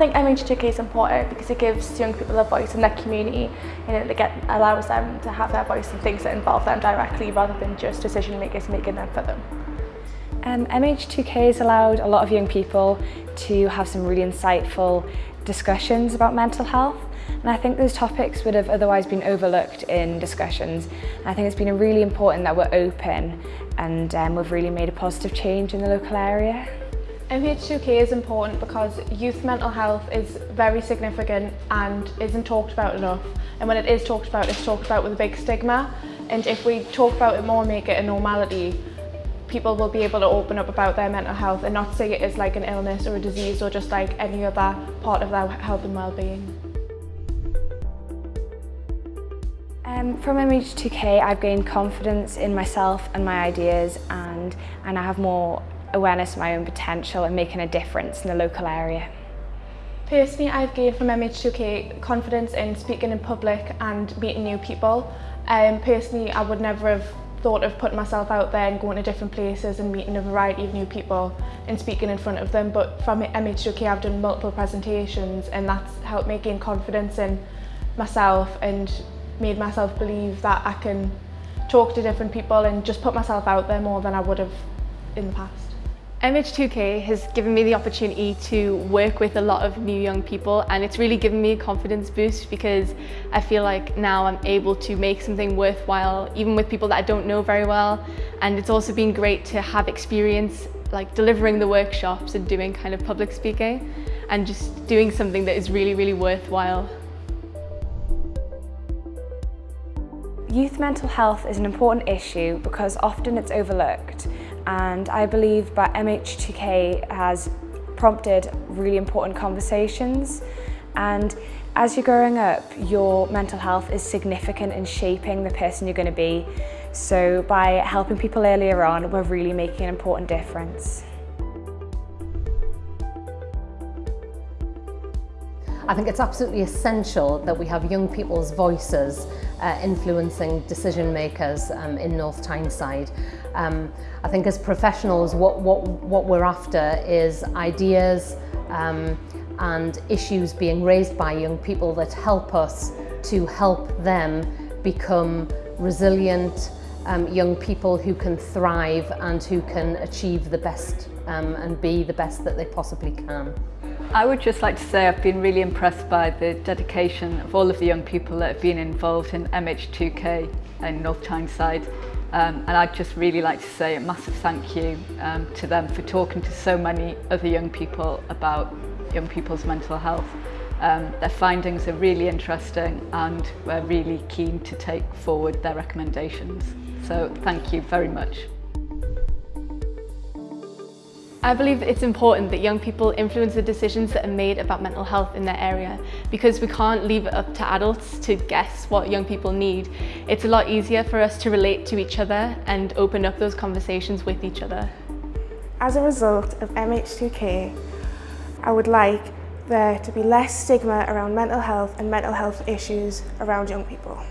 think MH2K is important because it gives young people a voice in their community and it get, allows them to have their voice in things that involve them directly rather than just decision makers making them for them. Um, MH2K has allowed a lot of young people to have some really insightful discussions about mental health and I think those topics would have otherwise been overlooked in discussions. And I think it's been really important that we're open and um, we've really made a positive change in the local area. MH2K is important because youth mental health is very significant and isn't talked about enough. And when it is talked about, it's talked about with a big stigma. And if we talk about it more and make it a normality, people will be able to open up about their mental health and not see it as like an illness or a disease or just like any other part of their health and well-being. Um, from MH2K I've gained confidence in myself and my ideas and, and I have more awareness of my own potential and making a difference in the local area. Personally, I've gained from MH2K confidence in speaking in public and meeting new people. Um, personally, I would never have thought of putting myself out there and going to different places and meeting a variety of new people and speaking in front of them. But from MH2K, I've done multiple presentations and that's helped me gain confidence in myself and made myself believe that I can talk to different people and just put myself out there more than I would have in the past. MH2K has given me the opportunity to work with a lot of new young people and it's really given me a confidence boost because I feel like now I'm able to make something worthwhile even with people that I don't know very well and it's also been great to have experience like delivering the workshops and doing kind of public speaking and just doing something that is really really worthwhile. Youth mental health is an important issue because often it's overlooked and I believe that MH2K has prompted really important conversations and as you're growing up your mental health is significant in shaping the person you're going to be so by helping people earlier on we're really making an important difference. I think it's absolutely essential that we have young people's voices uh, influencing decision makers um, in North Tyneside. Um, I think as professionals what, what, what we're after is ideas um, and issues being raised by young people that help us to help them become resilient um, young people who can thrive and who can achieve the best um, and be the best that they possibly can. I would just like to say I've been really impressed by the dedication of all of the young people that have been involved in MH2K in North Tyneside. Um, and I'd just really like to say a massive thank you um, to them for talking to so many other young people about young people's mental health. Um, their findings are really interesting and we're really keen to take forward their recommendations. So thank you very much. I believe it's important that young people influence the decisions that are made about mental health in their area because we can't leave it up to adults to guess what young people need. It's a lot easier for us to relate to each other and open up those conversations with each other. As a result of MH2K, I would like there to be less stigma around mental health and mental health issues around young people.